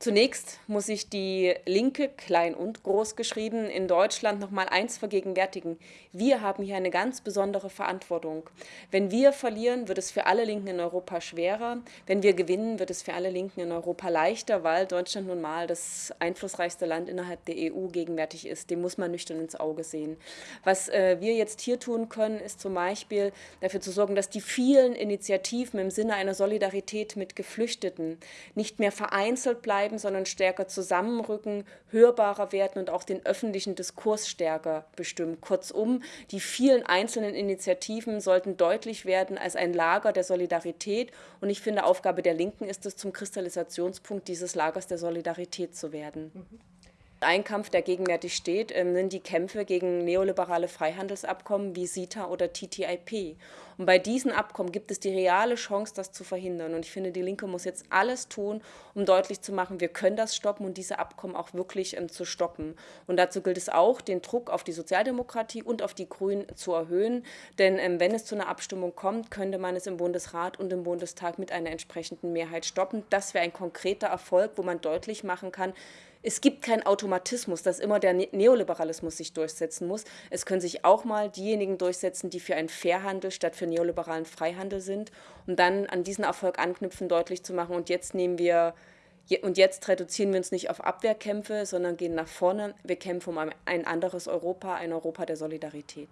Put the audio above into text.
Zunächst muss ich die Linke, klein und groß geschrieben, in Deutschland noch mal eins vergegenwärtigen. Wir haben hier eine ganz besondere Verantwortung. Wenn wir verlieren, wird es für alle Linken in Europa schwerer. Wenn wir gewinnen, wird es für alle Linken in Europa leichter, weil Deutschland nun mal das einflussreichste Land innerhalb der EU gegenwärtig ist. Dem muss man nüchtern ins Auge sehen. Was äh, wir jetzt hier tun können, ist zum Beispiel dafür zu sorgen, dass die vielen Initiativen im Sinne einer Solidarität mit Geflüchteten nicht mehr vereinzelt bleiben, bleiben, sondern stärker zusammenrücken, hörbarer werden und auch den öffentlichen Diskurs stärker bestimmen. Kurzum, die vielen einzelnen Initiativen sollten deutlich werden als ein Lager der Solidarität. Und ich finde, Aufgabe der Linken ist es, zum Kristallisationspunkt dieses Lagers der Solidarität zu werden. Mhm. Ein Kampf, der gegenwärtig steht, ähm, sind die Kämpfe gegen neoliberale Freihandelsabkommen wie CETA oder TTIP. Und bei diesen Abkommen gibt es die reale Chance, das zu verhindern. Und ich finde, die Linke muss jetzt alles tun, um deutlich zu machen, wir können das stoppen und diese Abkommen auch wirklich ähm, zu stoppen. Und dazu gilt es auch, den Druck auf die Sozialdemokratie und auf die Grünen zu erhöhen. Denn ähm, wenn es zu einer Abstimmung kommt, könnte man es im Bundesrat und im Bundestag mit einer entsprechenden Mehrheit stoppen. Das wäre ein konkreter Erfolg, wo man deutlich machen kann, es gibt keinen Automatismus, dass immer der ne-, Neoliberalismus sich durchsetzen muss. Es können sich auch mal diejenigen durchsetzen, die für einen Fairhandel statt für neoliberalen Freihandel sind und dann an diesen Erfolg anknüpfen, deutlich zu machen. Und jetzt nehmen wir und jetzt reduzieren wir uns nicht auf Abwehrkämpfe, sondern gehen nach vorne. Wir kämpfen um ein anderes Europa, ein Europa der Solidarität.